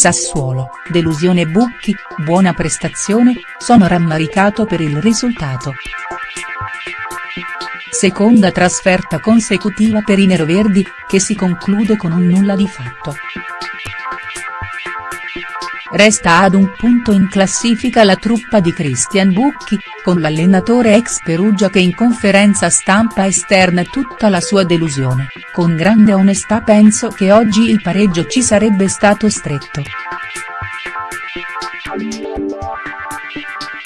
Sassuolo, delusione Bucchi, buona prestazione, sono rammaricato per il risultato. Seconda trasferta consecutiva per i neroverdi, che si conclude con un nulla di fatto. Resta ad un punto in classifica la truppa di Christian Bucchi, con l'allenatore ex Perugia che in conferenza stampa esterna tutta la sua delusione, con grande onestà penso che oggi il pareggio ci sarebbe stato stretto.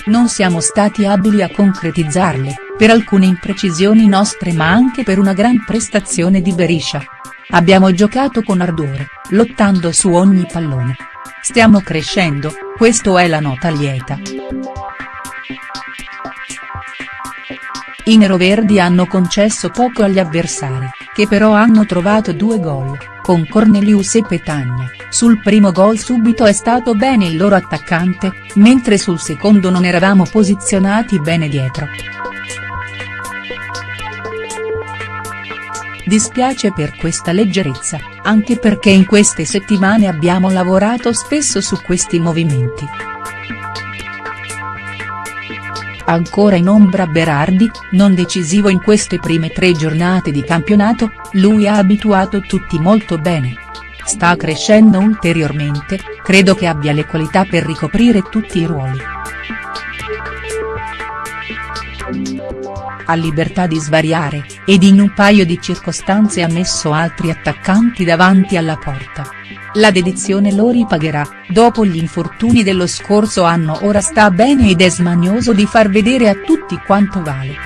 Non siamo stati abili a concretizzarle, per alcune imprecisioni nostre ma anche per una gran prestazione di Beriscia. Abbiamo giocato con ardore, lottando su ogni pallone. Stiamo crescendo, questo è la nota lieta. I neroverdi hanno concesso poco agli avversari, che però hanno trovato due gol, con Cornelius e Petagna, sul primo gol subito è stato bene il loro attaccante, mentre sul secondo non eravamo posizionati bene dietro. Dispiace per questa leggerezza, anche perché in queste settimane abbiamo lavorato spesso su questi movimenti. Ancora in ombra Berardi, non decisivo in queste prime tre giornate di campionato, lui ha abituato tutti molto bene. Sta crescendo ulteriormente, credo che abbia le qualità per ricoprire tutti i ruoli. Ha libertà di svariare, ed in un paio di circostanze ha messo altri attaccanti davanti alla porta. La dedizione lo ripagherà, dopo gli infortuni dello scorso anno ora sta bene ed è smanioso di far vedere a tutti quanto vale.